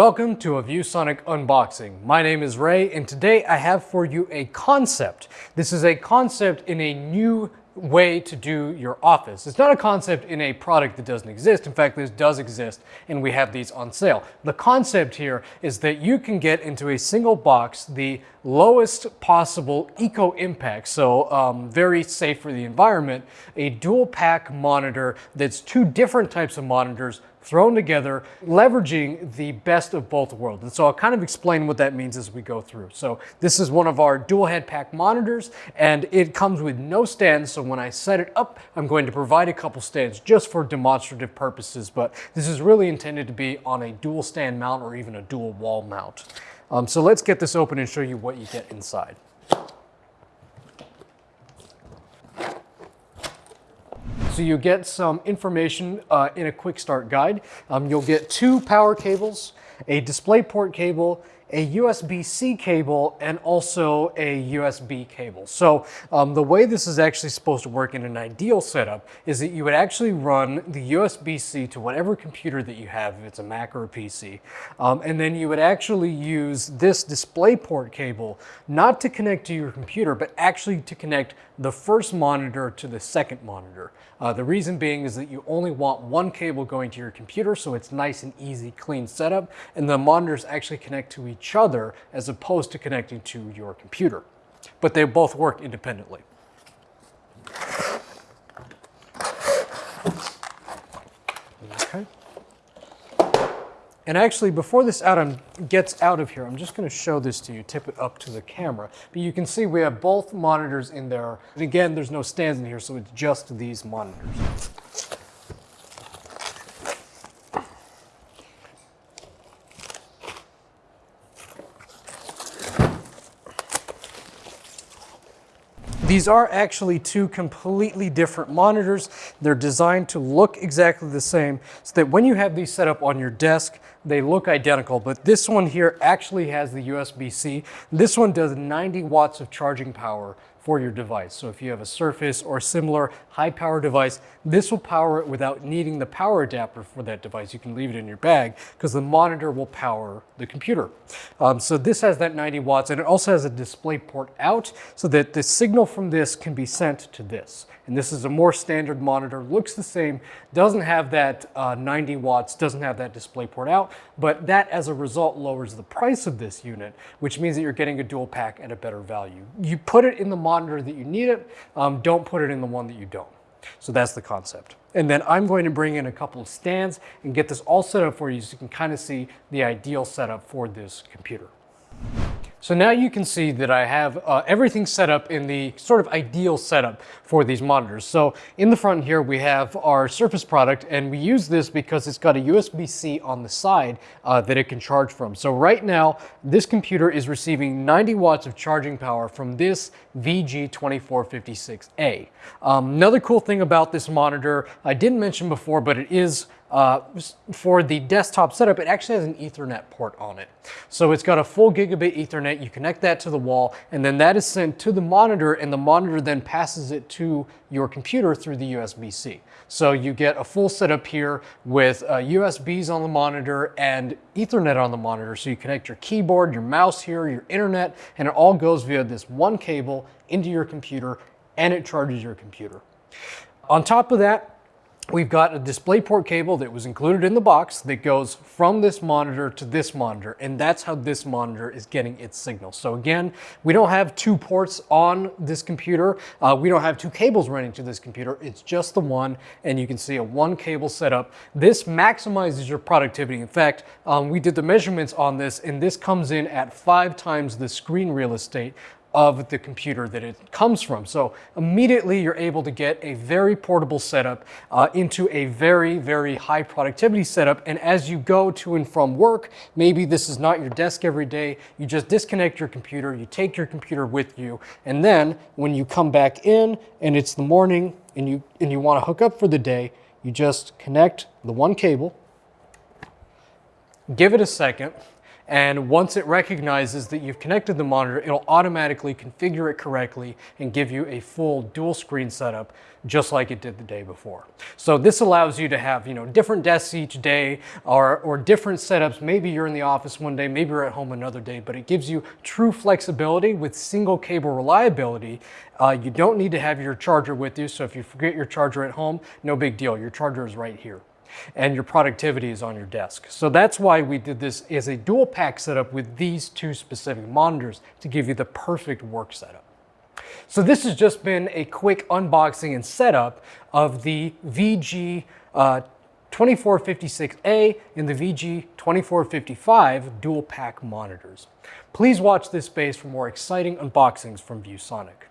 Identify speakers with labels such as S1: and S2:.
S1: Welcome to a ViewSonic unboxing. My name is Ray and today I have for you a concept. This is a concept in a new way to do your office. It's not a concept in a product that doesn't exist. In fact, this does exist and we have these on sale. The concept here is that you can get into a single box the lowest possible eco impact, so um, very safe for the environment, a dual pack monitor that's two different types of monitors thrown together, leveraging the best of both worlds. And so I'll kind of explain what that means as we go through. So this is one of our dual head pack monitors and it comes with no stands. So when I set it up, I'm going to provide a couple stands just for demonstrative purposes, but this is really intended to be on a dual stand mount or even a dual wall mount. Um, so let's get this open and show you what you get inside. So you get some information uh, in a quick start guide. Um, you'll get two power cables, a DisplayPort cable, a USB-C cable and also a USB cable. So um, the way this is actually supposed to work in an ideal setup is that you would actually run the USB-C to whatever computer that you have, if it's a Mac or a PC, um, and then you would actually use this DisplayPort cable not to connect to your computer, but actually to connect the first monitor to the second monitor. Uh, the reason being is that you only want one cable going to your computer, so it's nice and easy, clean setup, and the monitors actually connect to each other as opposed to connecting to your computer. But they both work independently. Okay. And actually, before this out um, gets out of here, I'm just going to show this to you, tip it up to the camera. But you can see we have both monitors in there. And again, there's no stands in here, so it's just these monitors. These are actually two completely different monitors. They're designed to look exactly the same so that when you have these set up on your desk, they look identical, but this one here actually has the USB-C. This one does 90 watts of charging power for your device. So if you have a Surface or similar high power device, this will power it without needing the power adapter for that device. You can leave it in your bag because the monitor will power the computer. Um, so this has that 90 watts and it also has a display port out so that the signal from this can be sent to this. And this is a more standard monitor, looks the same, doesn't have that uh, 90 watts, doesn't have that display port out, but that as a result lowers the price of this unit, which means that you're getting a dual pack at a better value. You put it in the monitor that you need it, um, don't put it in the one that you don't. So that's the concept. And then I'm going to bring in a couple of stands and get this all set up for you so you can kind of see the ideal setup for this computer. So now you can see that I have uh, everything set up in the sort of ideal setup for these monitors. So in the front here, we have our Surface product, and we use this because it's got a USB-C on the side uh, that it can charge from. So right now, this computer is receiving 90 watts of charging power from this VG2456A. Um, another cool thing about this monitor, I didn't mention before, but it is uh, for the desktop setup, it actually has an ethernet port on it. So it's got a full gigabit ethernet, you connect that to the wall, and then that is sent to the monitor, and the monitor then passes it to your computer through the USB-C. So you get a full setup here with uh, USBs on the monitor and ethernet on the monitor. So you connect your keyboard, your mouse here, your internet, and it all goes via this one cable into your computer, and it charges your computer. On top of that, We've got a DisplayPort cable that was included in the box that goes from this monitor to this monitor, and that's how this monitor is getting its signal. So again, we don't have two ports on this computer. Uh, we don't have two cables running to this computer. It's just the one, and you can see a one cable setup. This maximizes your productivity. In fact, um, we did the measurements on this, and this comes in at five times the screen real estate of the computer that it comes from. So immediately you're able to get a very portable setup uh, into a very, very high productivity setup. And as you go to and from work, maybe this is not your desk every day, you just disconnect your computer, you take your computer with you, and then when you come back in and it's the morning and you, and you wanna hook up for the day, you just connect the one cable, give it a second, And once it recognizes that you've connected the monitor, it'll automatically configure it correctly and give you a full dual screen setup just like it did the day before. So this allows you to have, you know, different desks each day or, or different setups. Maybe you're in the office one day, maybe you're at home another day, but it gives you true flexibility with single cable reliability. Uh, you don't need to have your charger with you. So if you forget your charger at home, no big deal. Your charger is right here and your productivity is on your desk. So that's why we did this as a dual pack setup with these two specific monitors to give you the perfect work setup. So this has just been a quick unboxing and setup of the VG uh, 2456A and the VG2455 dual pack monitors. Please watch this space for more exciting unboxings from ViewSonic.